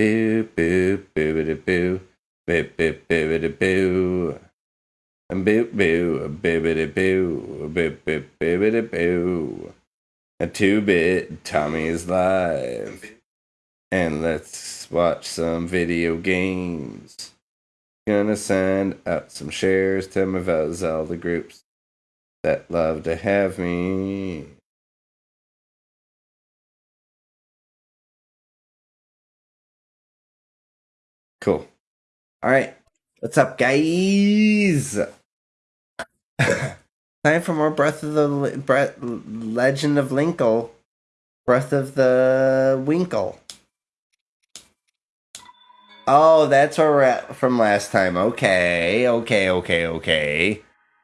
Boo, boo, boo, boo, boo, boo, boo, boo, boo. And boo, boo, boo, boo, boo, boo, boo, boo, boo. A two bit Tommy's live. And let's watch some video games. Gonna send out some shares to my Zelda groups that love to have me. Cool. All right. What's up, guys? Time for more Breath of the Breath, Legend of Linkle. Breath of the Winkle. Oh, that's where we're at from last time. Okay, okay, okay, okay.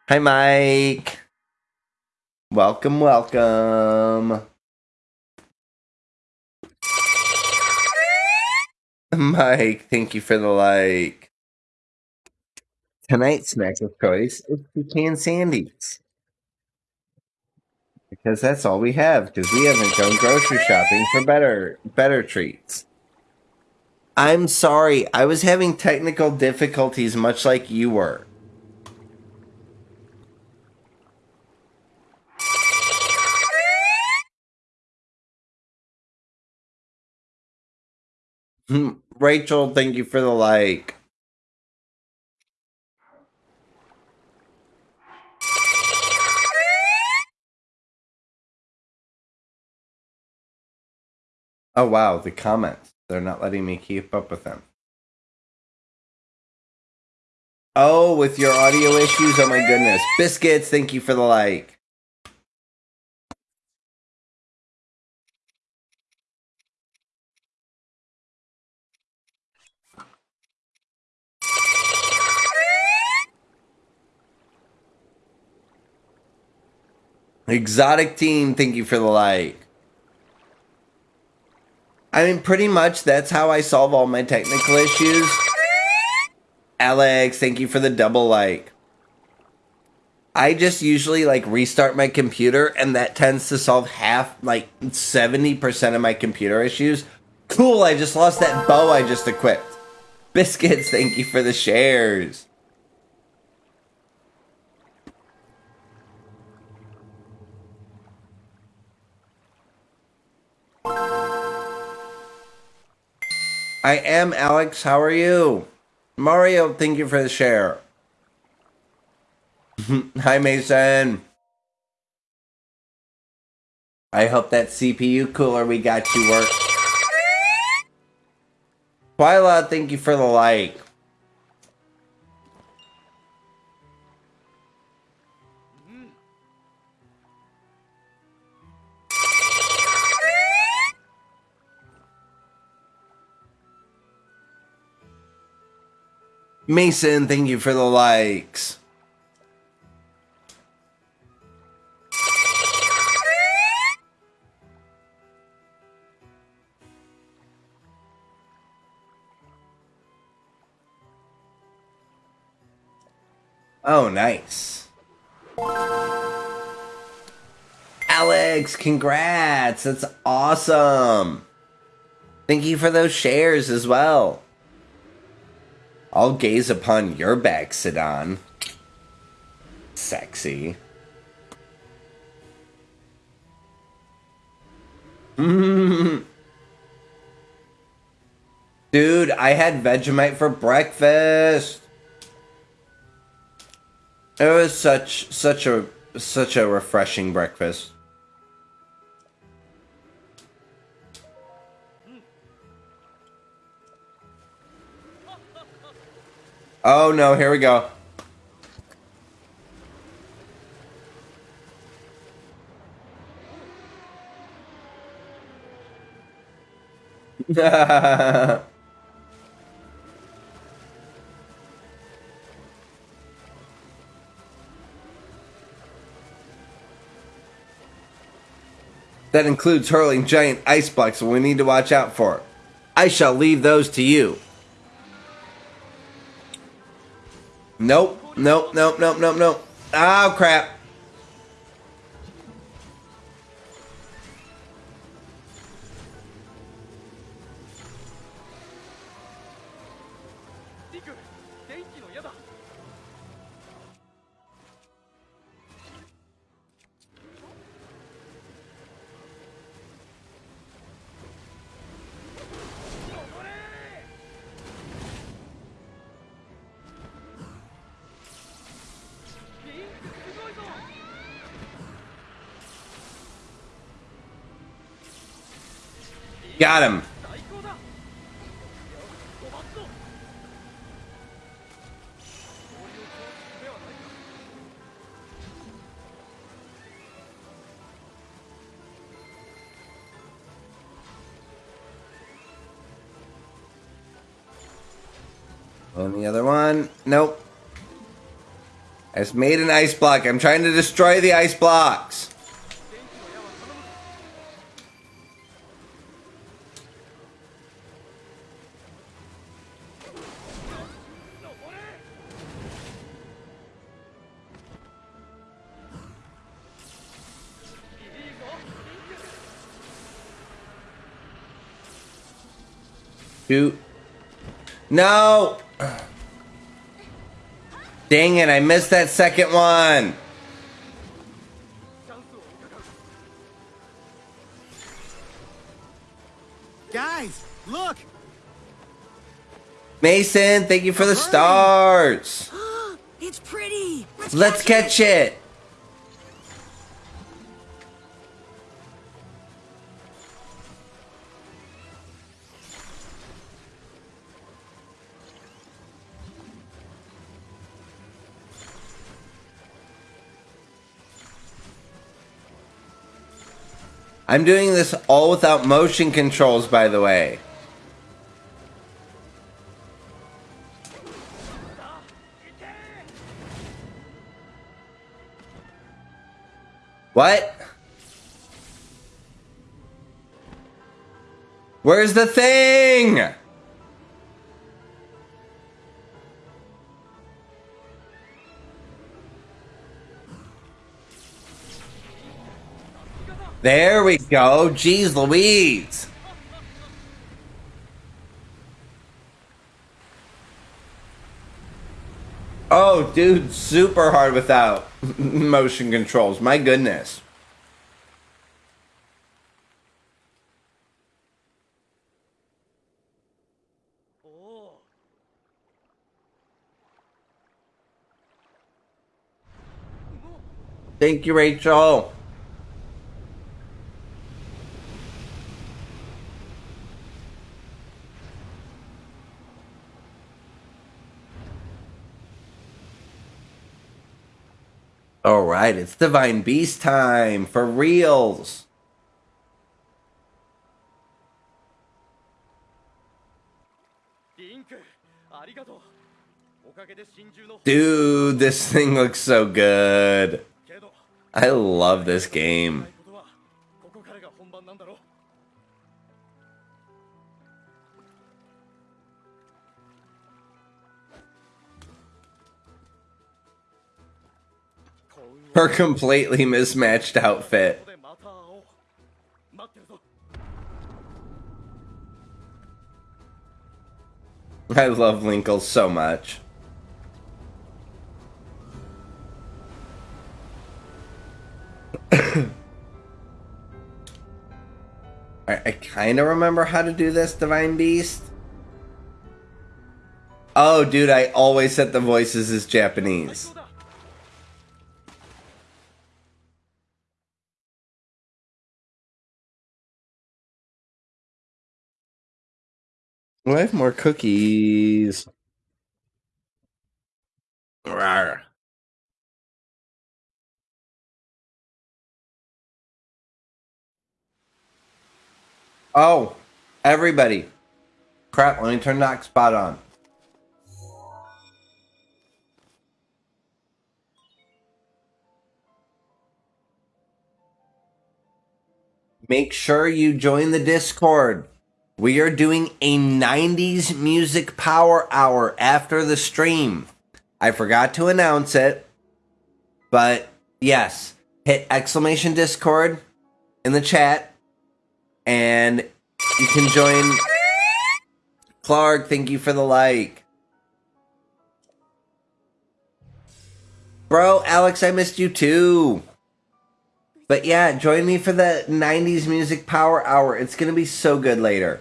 Hi, Mike. Welcome, welcome. Mike, thank you for the like. Tonight's snack of choice is pecan sandies. Because that's all we have, because we haven't gone grocery shopping for better better treats. I'm sorry, I was having technical difficulties much like you were. Hmm, Rachel, thank you for the like. Oh wow, the comments. They're not letting me keep up with them. Oh, with your audio issues? Oh my goodness. Biscuits, thank you for the like. Exotic team, thank you for the like. I mean, pretty much that's how I solve all my technical issues. Alex, thank you for the double like. I just usually like restart my computer, and that tends to solve half, like 70% of my computer issues. Cool, I just lost that bow I just equipped. Biscuits, thank you for the shares. I am Alex. How are you? Mario, thank you for the share. Hi, Mason. I hope that CPU cooler we got you work. Twyla, thank you for the like. Mason, thank you for the likes. Oh, nice. Alex, congrats. That's awesome. Thank you for those shares as well. I'll gaze upon your back, Sidon. Sexy. Dude, I had Vegemite for breakfast. It was such such a such a refreshing breakfast. Oh no, here we go. that includes hurling giant ice blocks we need to watch out for. I shall leave those to you. Nope. Nope. Nope. Nope. Nope. Nope. Oh, crap. Got him. On the other one. Nope. I just made an ice block. I'm trying to destroy the ice blocks. Shoot. No! Dang it, I missed that second one. Guys, look. Mason, thank you for the stars. it's pretty. Let's, Let's catch, catch it. it. I'm doing this all without motion controls, by the way. What? Where's the thing? There we go. Jeez Louise. Oh, dude, super hard without motion controls. My goodness. Thank you, Rachel. All right, it's Divine Beast time for reals. Dude, this thing looks so good. I love this game. Her completely mismatched outfit. I love Linkle so much. I, I kind of remember how to do this, Divine Beast. Oh, dude, I always set the voices as Japanese. I have more cookies. Rawr. Oh, everybody. Crap, let me turn that Spot on. Make sure you join the Discord. We are doing a 90s music power hour after the stream. I forgot to announce it, but yes, hit exclamation Discord in the chat and you can join. Clark, thank you for the like. Bro, Alex, I missed you too. But yeah, join me for the 90s music power hour. It's going to be so good later.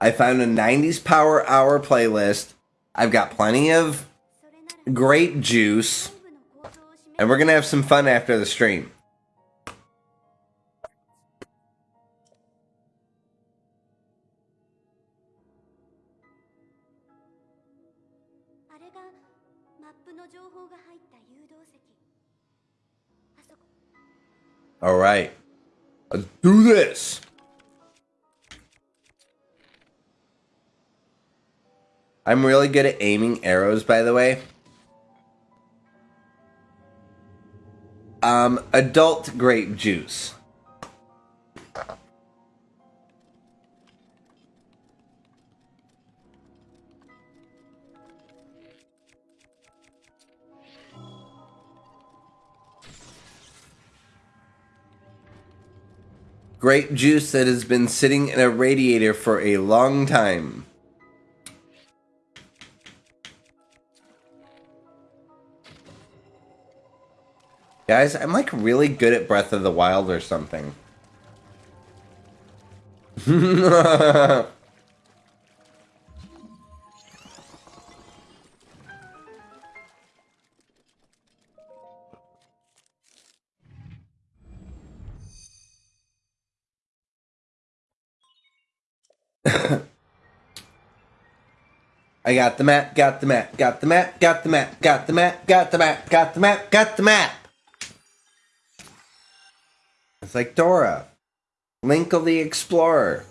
I found a 90s Power Hour playlist. I've got plenty of grape juice. And we're going to have some fun after the stream. All right. Let's do this. I'm really good at aiming arrows, by the way. Um, adult grape juice. Grape juice that has been sitting in a radiator for a long time. Guys, I'm like really good at Breath of the Wild or something. I got the map, got the map, got the map, got the map, got the map, got the map, got the map, got the map. It's like Dora, Link of the Explorer.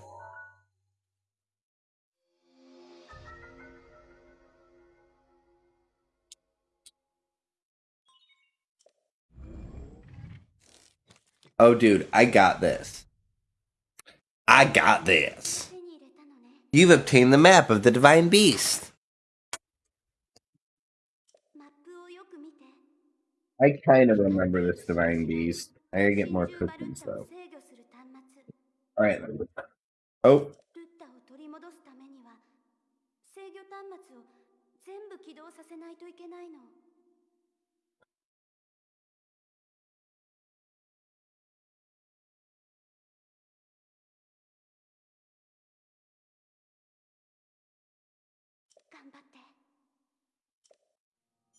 Oh, dude, I got this. I got this. You've obtained the map of the Divine Beast. I kind of remember this Divine Beast. I gotta get more cookies though. Alright. Oh. oh.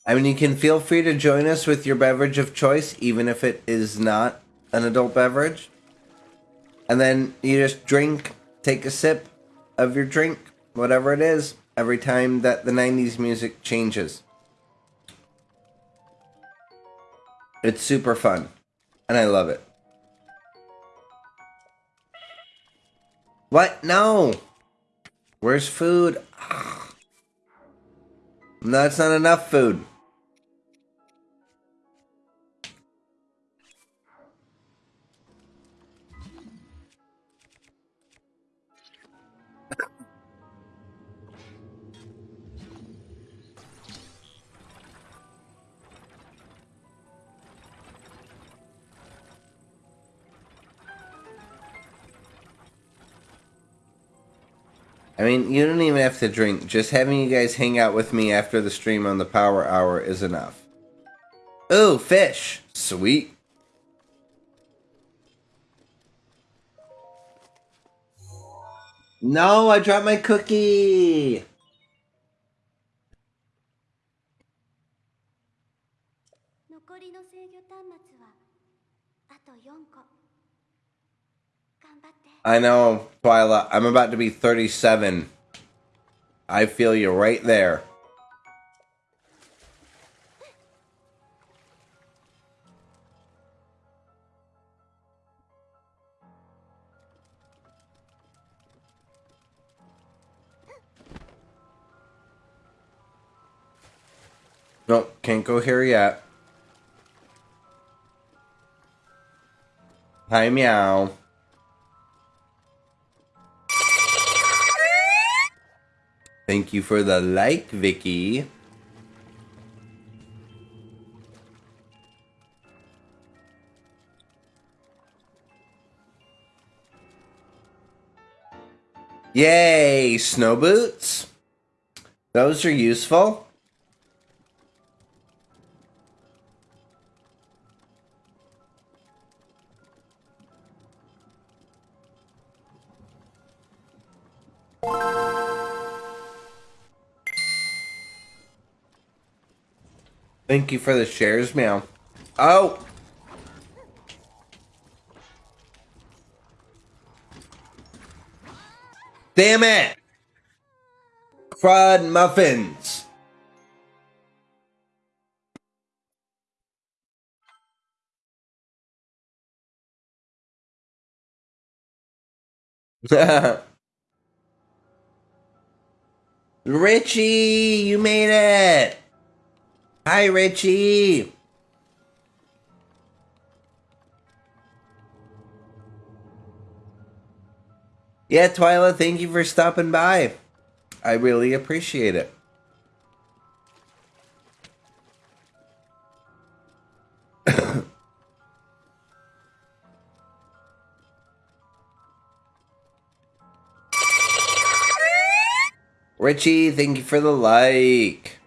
I mean, you can feel free to join us with your beverage of choice, even if it is not an adult beverage. And then you just drink, take a sip of your drink, whatever it is, every time that the 90s music changes. It's super fun, and I love it. What? No! Where's food? No, that's not enough food. I mean, you don't even have to drink. Just having you guys hang out with me after the stream on the power hour is enough. Ooh, fish. Sweet. No, I dropped my cookie. I know, Twyla. I'm about to be 37. I feel you right there. Nope, can't go here yet. Hi, meow. Thank you for the like, Vicky. Yay, snow boots. Those are useful. Thank you for the shares, meow. Oh! Damn it! Fried muffins! Richie, you made it! Hi, Richie! Yeah, Twyla, thank you for stopping by. I really appreciate it. Richie, thank you for the like.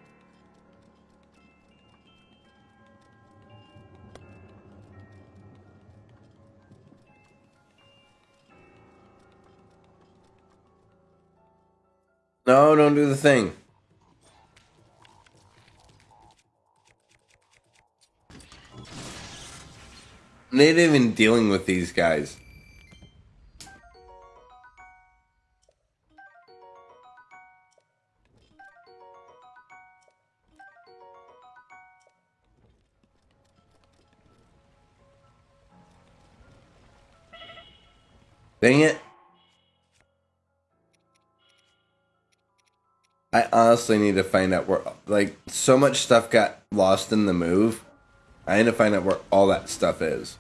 No, don't do the thing. I'm not even dealing with these guys. Dang it. I honestly need to find out where, like, so much stuff got lost in the move. I need to find out where all that stuff is.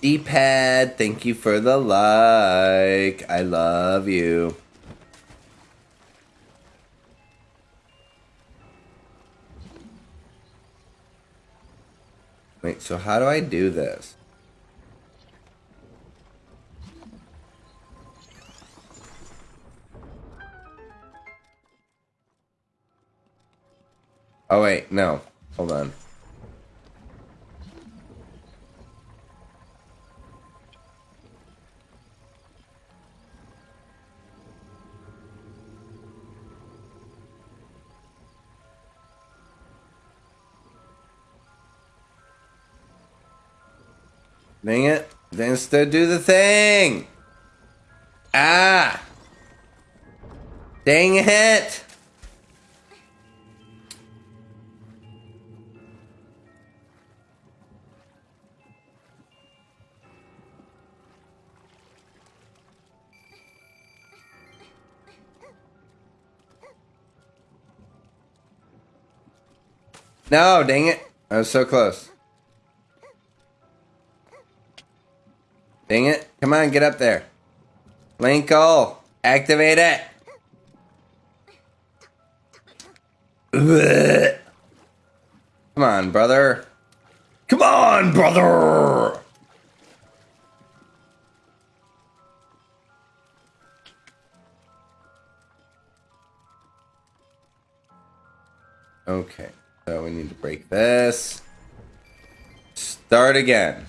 D-pad, thank you for the like. I love you. Wait, so how do I do this? Oh wait, no. Hold on. Dang it. Then still do the thing. Ah. Dang it. No, dang it. I was so close. Dang it. Come on, get up there. Linkle, activate it. Ugh. Come on, brother. Come on, brother. Okay. So we need to break this. Start again.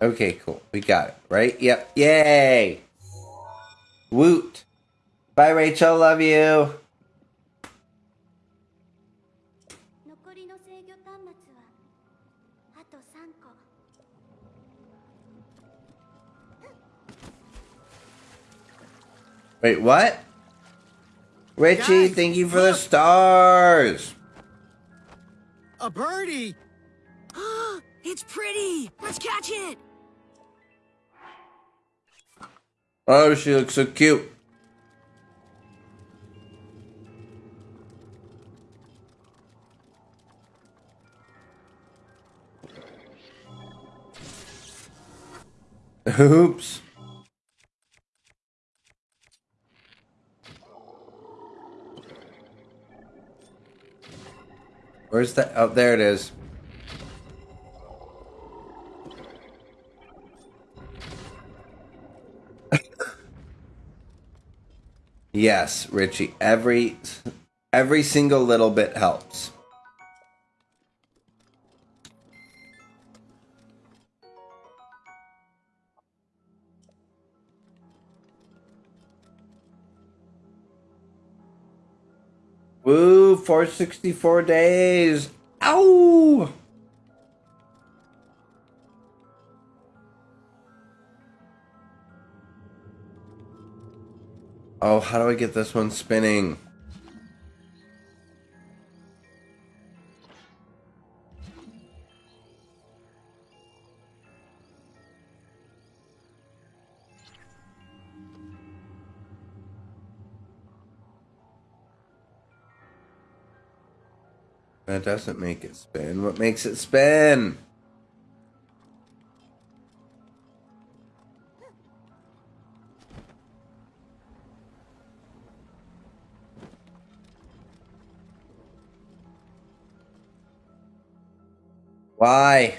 Okay, cool. We got it, right? Yep. Yay! Woot. Bye, Rachel. Love you. Wait, what? Richie, Guys, thank you for look. the stars. A birdie. it's pretty. Let's catch it. Oh, she looks so cute. Oops. Where's that? Oh, there it is. Yes, Richie. Every every single little bit helps. Woo, 464 days. Ow! Oh, how do I get this one spinning? That doesn't make it spin. What makes it spin? Why?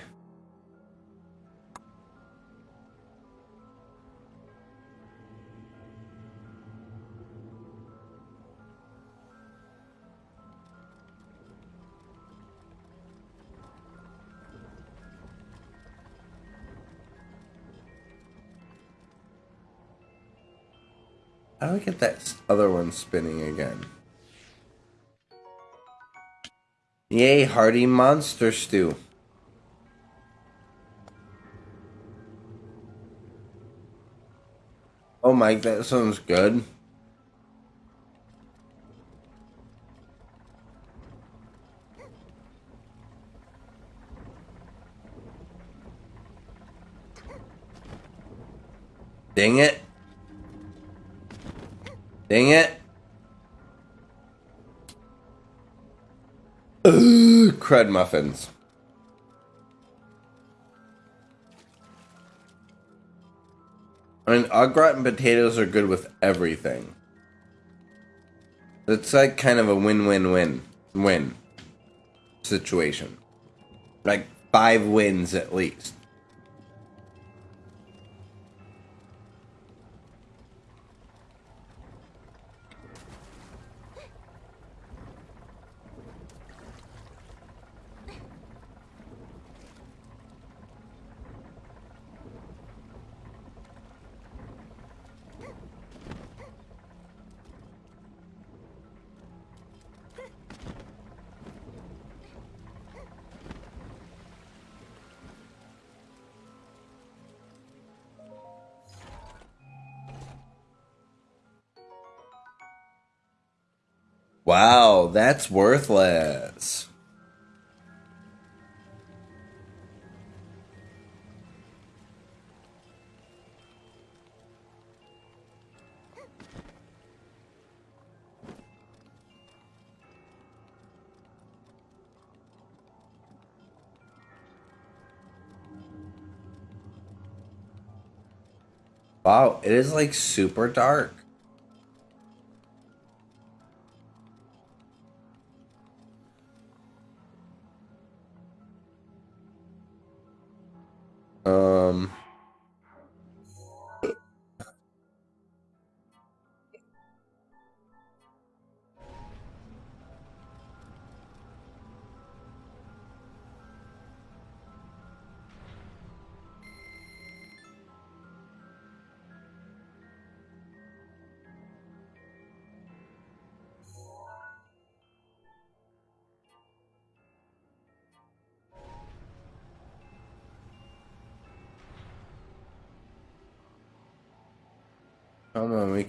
How do I get that other one spinning again? Yay, hearty monster stew. Oh Mike, that sounds good. Dang it. Dang it. Ugh, crud muffins. I mean, au gratin potatoes are good with everything. It's like kind of a win-win-win win situation. Like five wins at least. Wow, that's worthless. Wow, it is like super dark.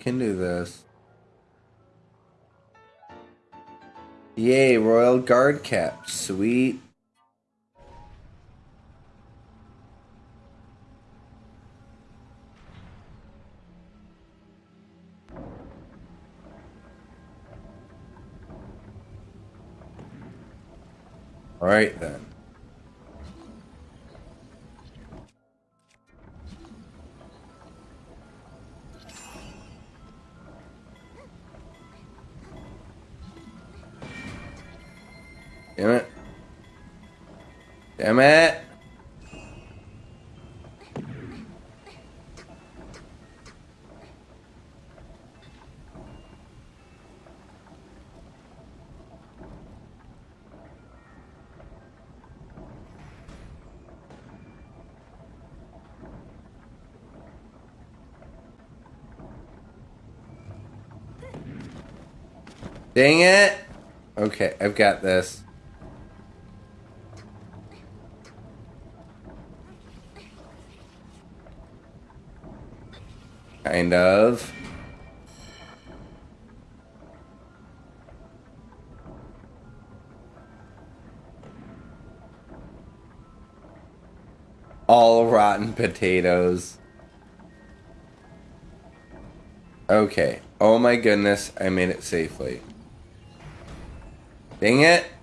Can do this. Yay, Royal Guard cap. Sweet. Alright then. Okay, I've got this. Kind of. All rotten potatoes. Okay. Oh my goodness, I made it safely. Dang it.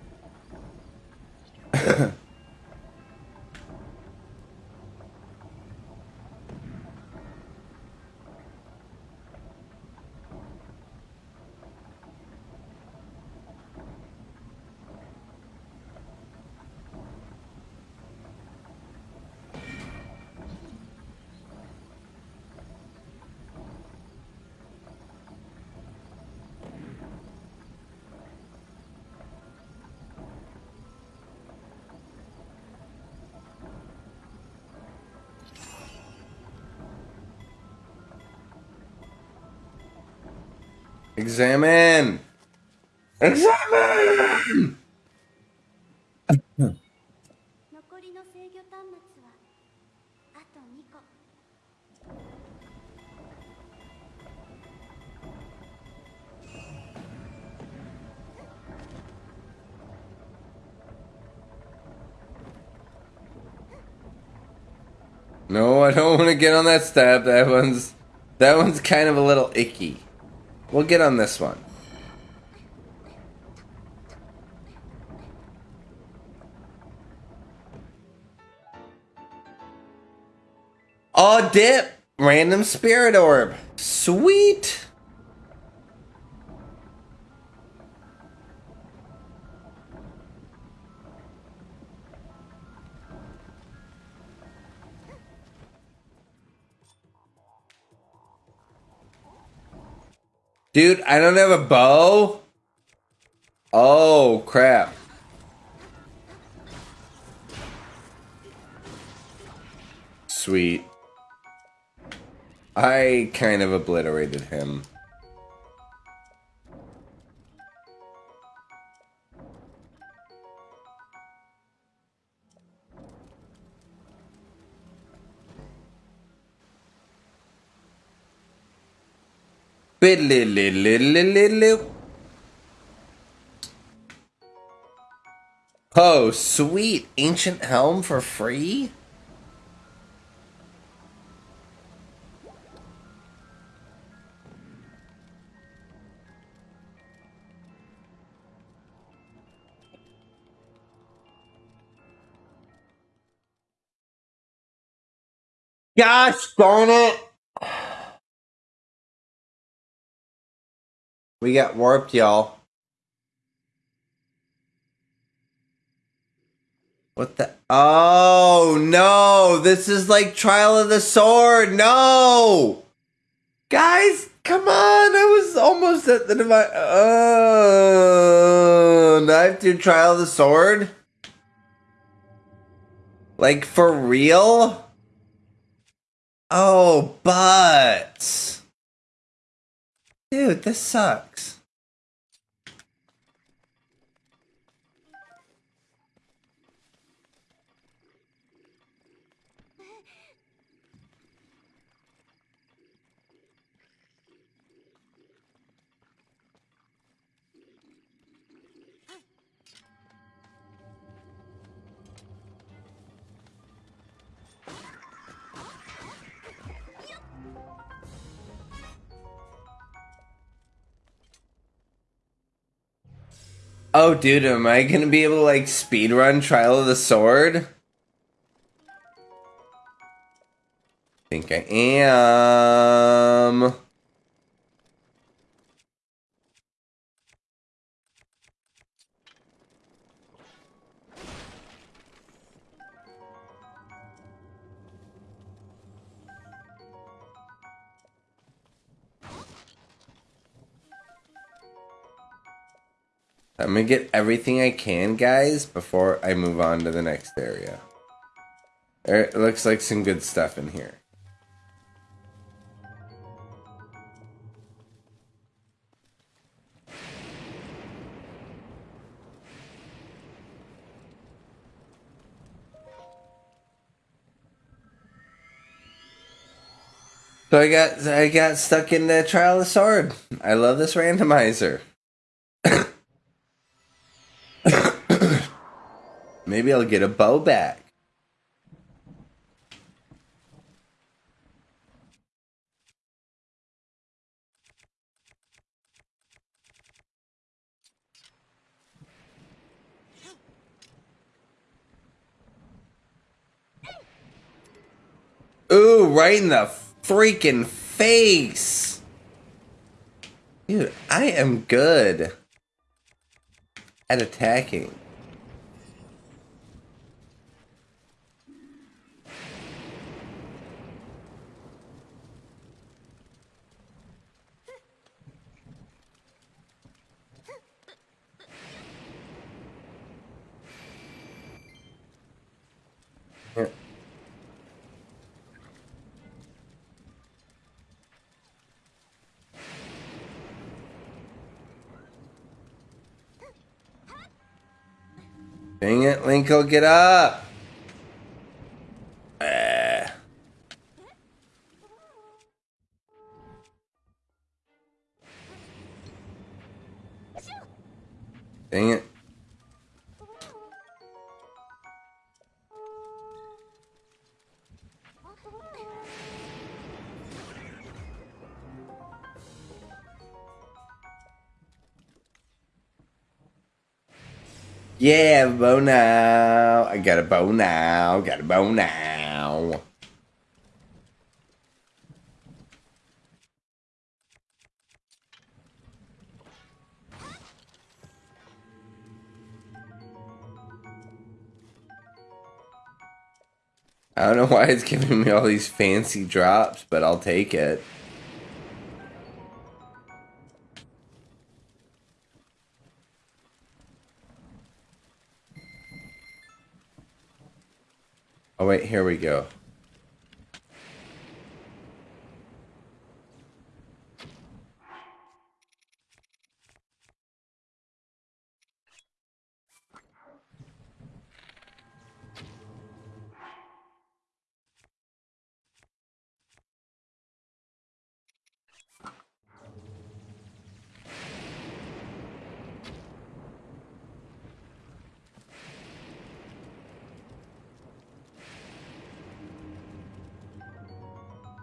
Examine. Examine. No, I don't want to get on that step. That one's that one's kind of a little icky. We'll get on this one. Oh, dip! Random spirit orb. Sweet! Dude, I don't have a bow? Oh, crap. Sweet. I kind of obliterated him. Oh, sweet. Ancient Helm for free? Gosh darn it! We got warped, y'all. What the? Oh no! This is like Trial of the Sword. No, guys, come on! I was almost at the divine. Oh, knife to Trial of the Sword. Like for real? Oh, but. Dude, this sucks. Oh, dude, am I gonna be able to like speed run Trial of the Sword? I think I am. I'm gonna get everything I can, guys, before I move on to the next area. It looks like some good stuff in here. So I got I got stuck in the trial of sword. I love this randomizer. Maybe I'll get a bow back. Ooh, right in the freaking face. Dude, I am good at attacking. Dang it, Linko, get up! Ah. Dang it. Yeah, bow now. I got a bow now. Got a bow now. I don't know why it's giving me all these fancy drops, but I'll take it. Oh, wait, here we go.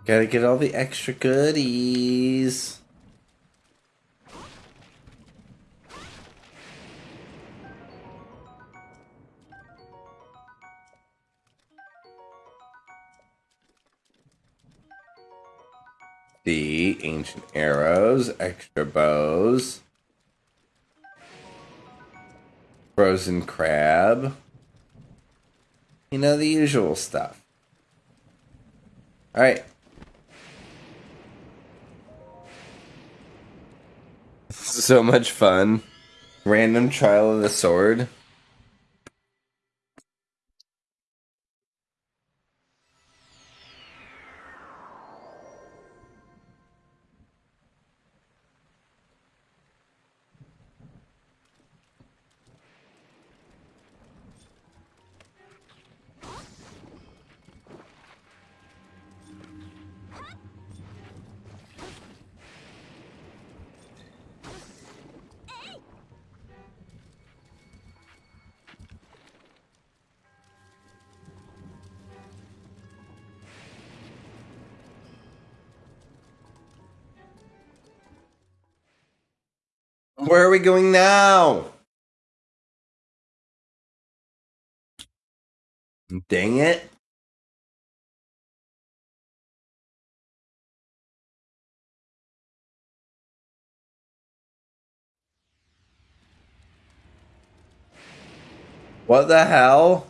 Gotta get all the extra goodies. The ancient arrows, extra bows, frozen crab. You know, the usual stuff. All right. So much fun. Random trial of the sword. Going now? Dang it. What the hell?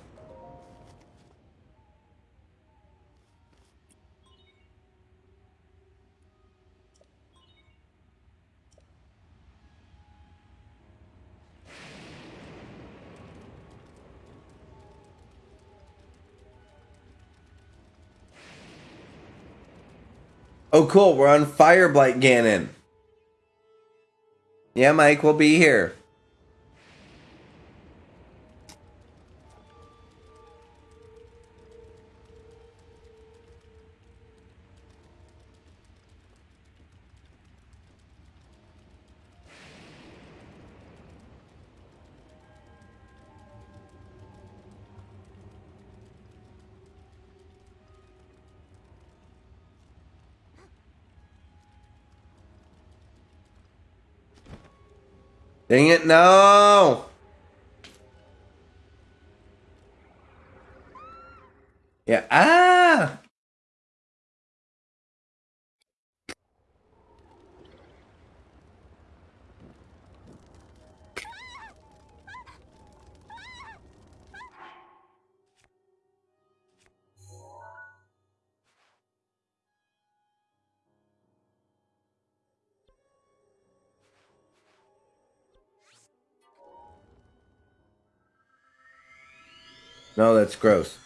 Oh, cool. We're on Fireblight Ganon. Yeah, Mike, we'll be here. Dang it, no! Yeah, ah! No, that's gross.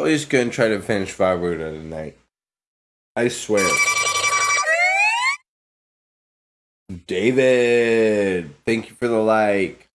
At least gonna try to finish Vah Ruta tonight. I swear. David, thank you for the like.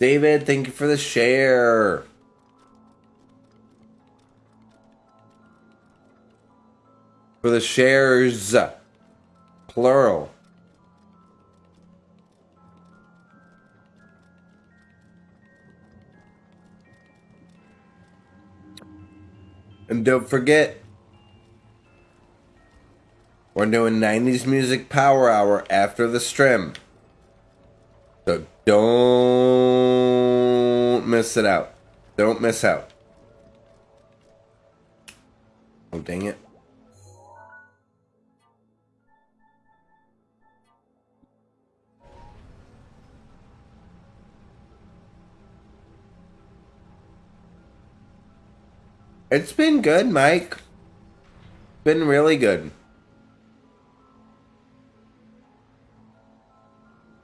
David, thank you for the share. For the shares. Plural. And don't forget, we're doing 90s Music Power Hour after the stream. So don't miss it out. Don't miss out. Oh, dang it. It's been good, Mike. Been really good.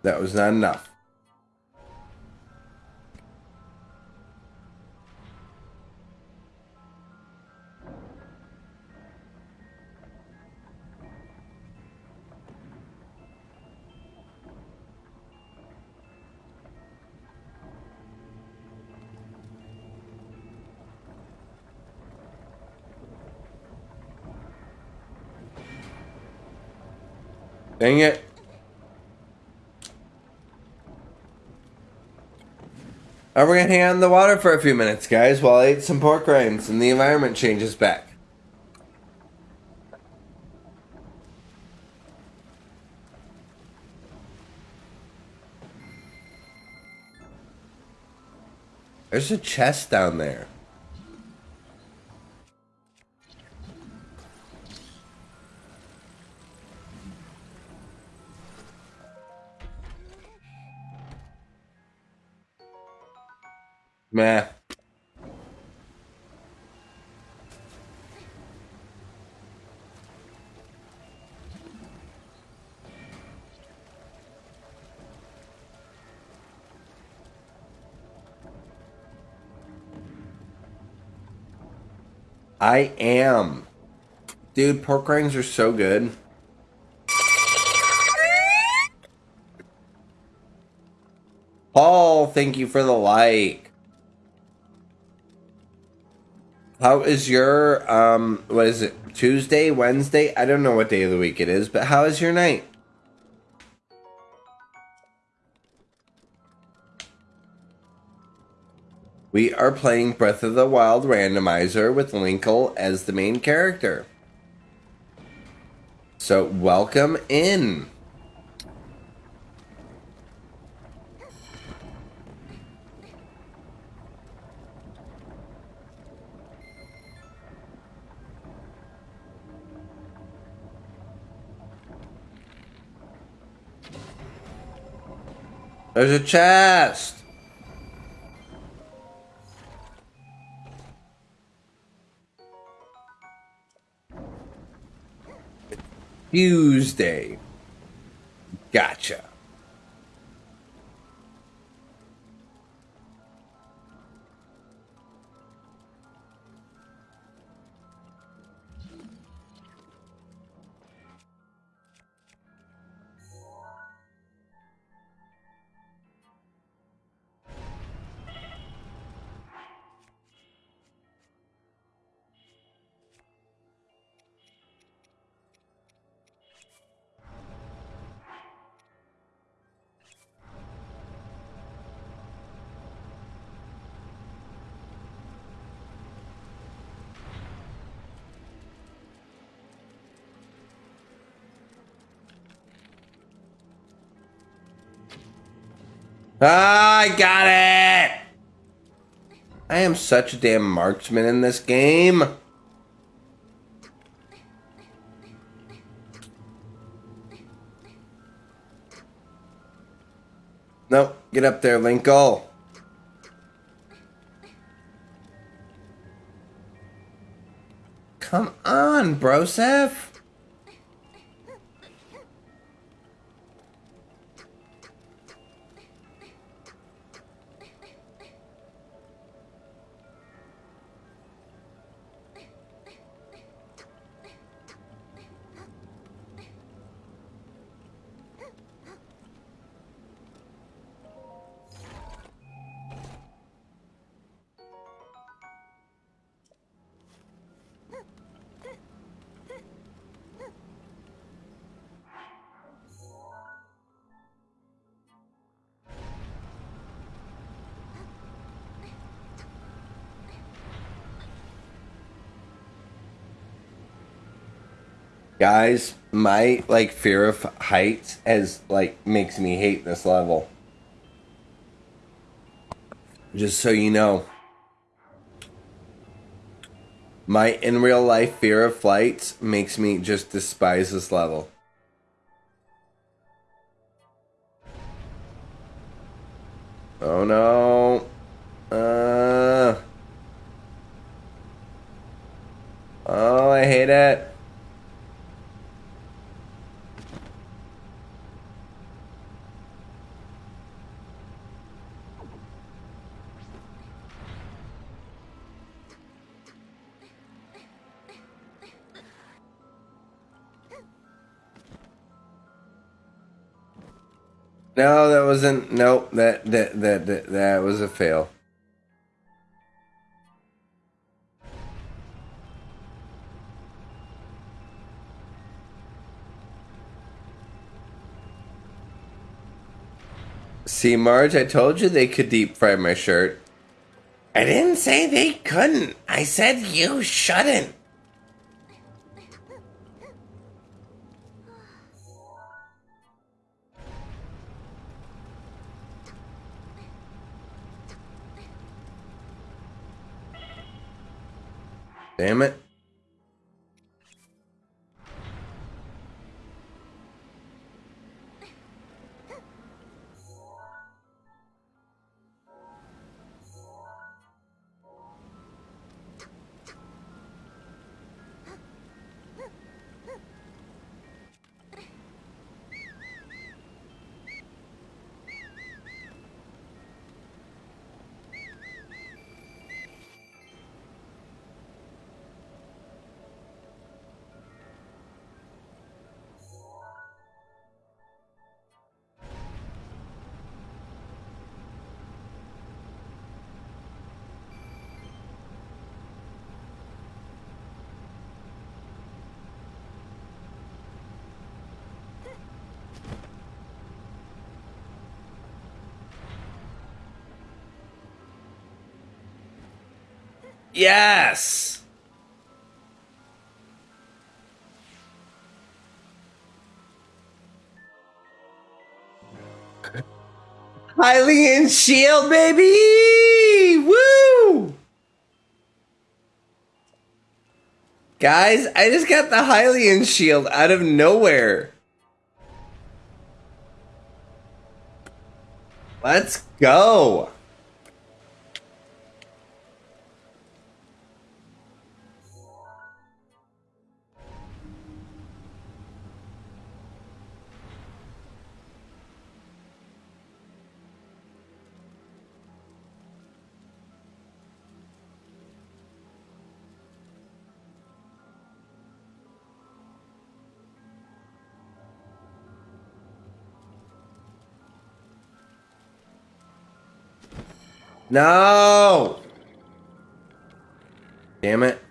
That was not enough. Dang it. Alright, we're gonna hang out in the water for a few minutes, guys, while I eat some pork rinds and the environment changes back. There's a chest down there. I am. Dude, pork rinds are so good. Paul, thank you for the like. How is your um what is it? Tuesday, Wednesday? I don't know what day of the week it is, but how is your night? We are playing Breath of the Wild randomizer with Linkle as the main character. So, welcome in. There's a chest. Tuesday. Gotcha. Ah, I got it! I am such a damn marksman in this game. Nope, get up there, Linkle. Come on, Broseph. Guys, my like fear of heights has like makes me hate this level. Just so you know. My in real life fear of flights makes me just despise this level. Oh no. No, that wasn't. Nope. That that that that, that was a fail. See, Marge, I told you they could deep fry my shirt. I didn't say they couldn't. I said you shouldn't. Damn it. Yes! Hylian shield, baby! Woo! Guys, I just got the Hylian shield out of nowhere. Let's go. No! Damn it.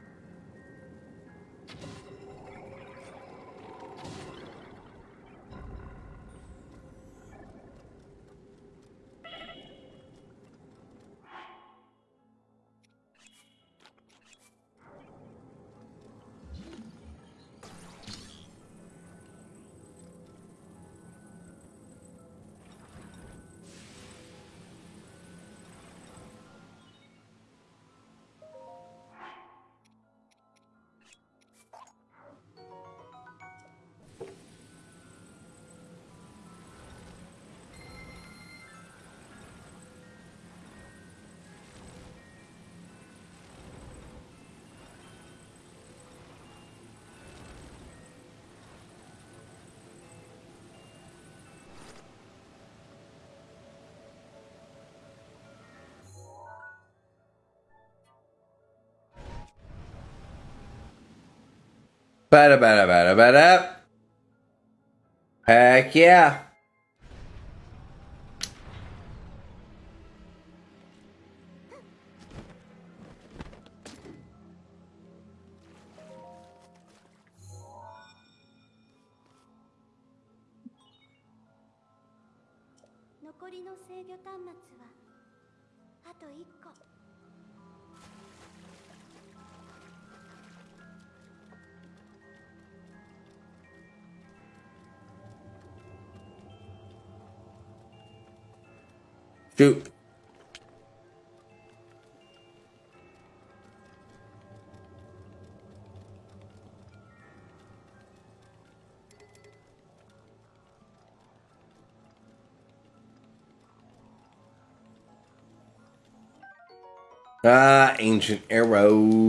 Bada bada bada bada. Heck yeah.「ancient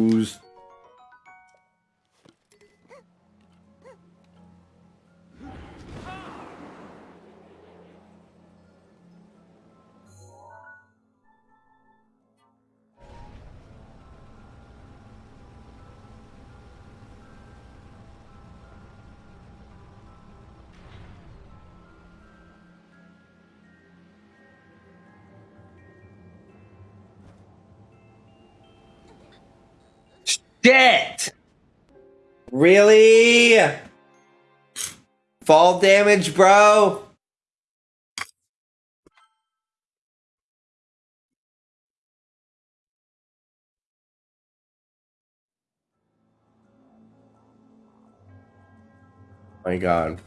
Really? Fall damage, bro? My god.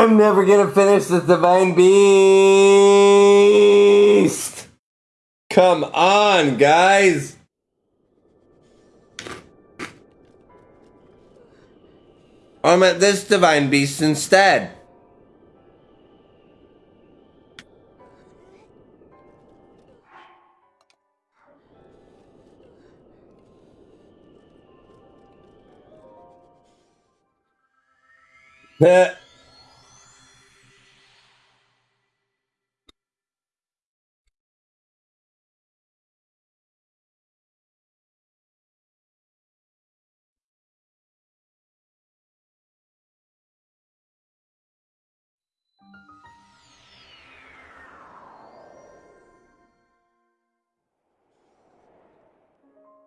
I'm never gonna finish the Divine Beast! Come on, guys! I'm at this Divine Beast instead.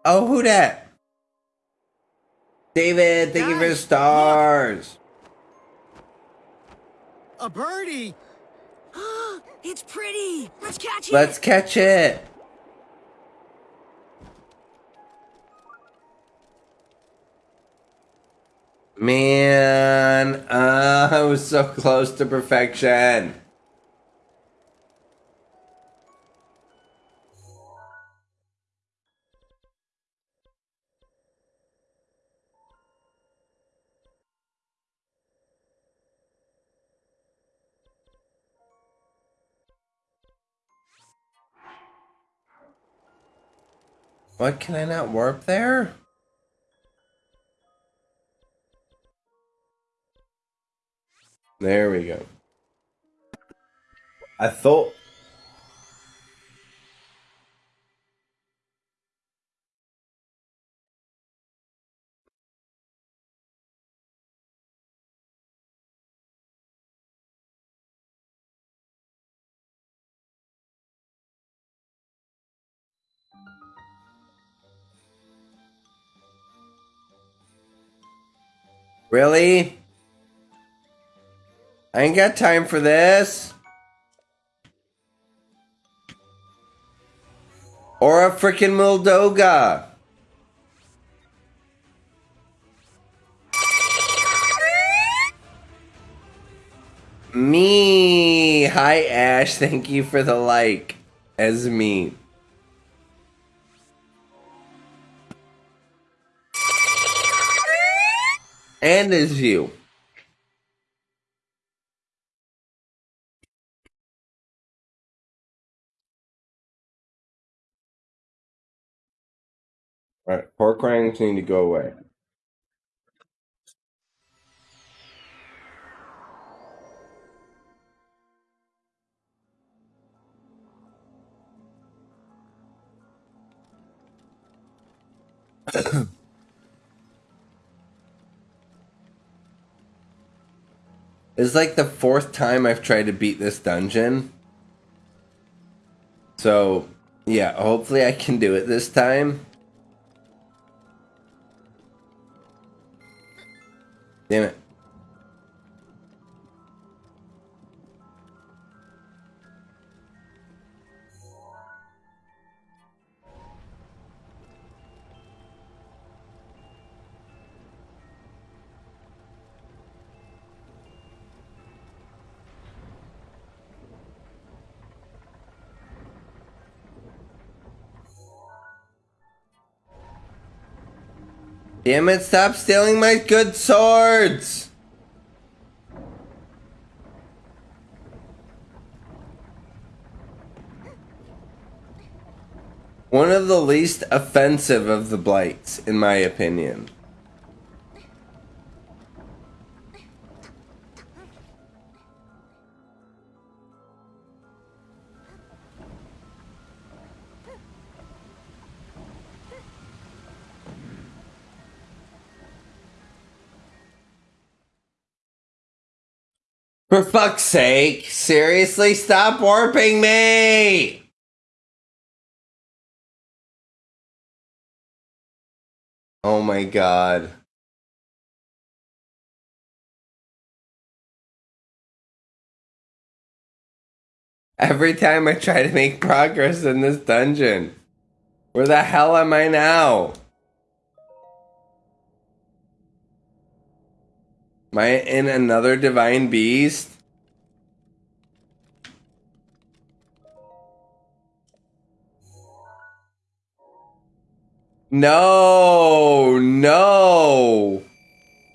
Oh, who that? David, thank you for the Guys, stars. A birdie! it's pretty! Let's catch it! Let's catch it. Man, uh, I was so close to perfection. What can I not warp there? There we go. I thought Really? I ain't got time for this. Or a freaking Molduga. Me. Hi, Ash. Thank you for the like. As me. And as you. Alright, pork rinds need to go away. It's like the fourth time I've tried to beat this dungeon. So, yeah, hopefully I can do it this time. Damn it. Damn it, stop stealing my good swords! One of the least offensive of the blights, in my opinion. For fuck's sake, seriously, stop warping me! Oh my god. Every time I try to make progress in this dungeon. Where the hell am I now? Am I in another divine beast? No, no,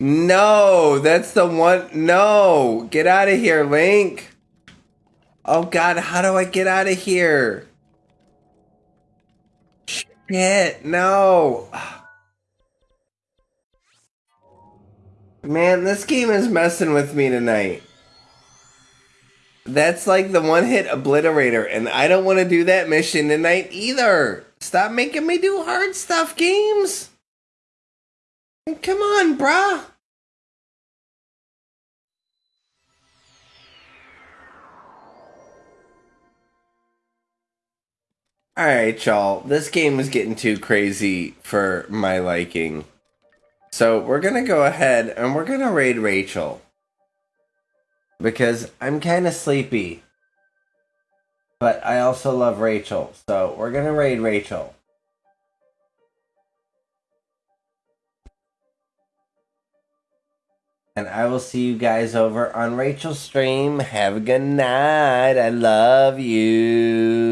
no, that's the one. No, get out of here, Link. Oh God, how do I get out of here? Shit, no. Man, this game is messing with me tonight. That's like the one hit obliterator, and I don't want to do that mission tonight either. Stop making me do hard stuff, games. Come on, bruh. Alright, y'all. This game was getting too crazy for my liking. So we're gonna go ahead and we're gonna raid Rachel. Because I'm kinda sleepy. But I also love Rachel. So we're gonna raid Rachel. And I will see you guys over on Rachel's stream. Have a good night. I love you.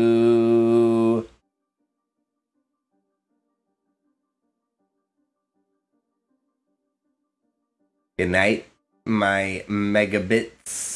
Good night, my megabits.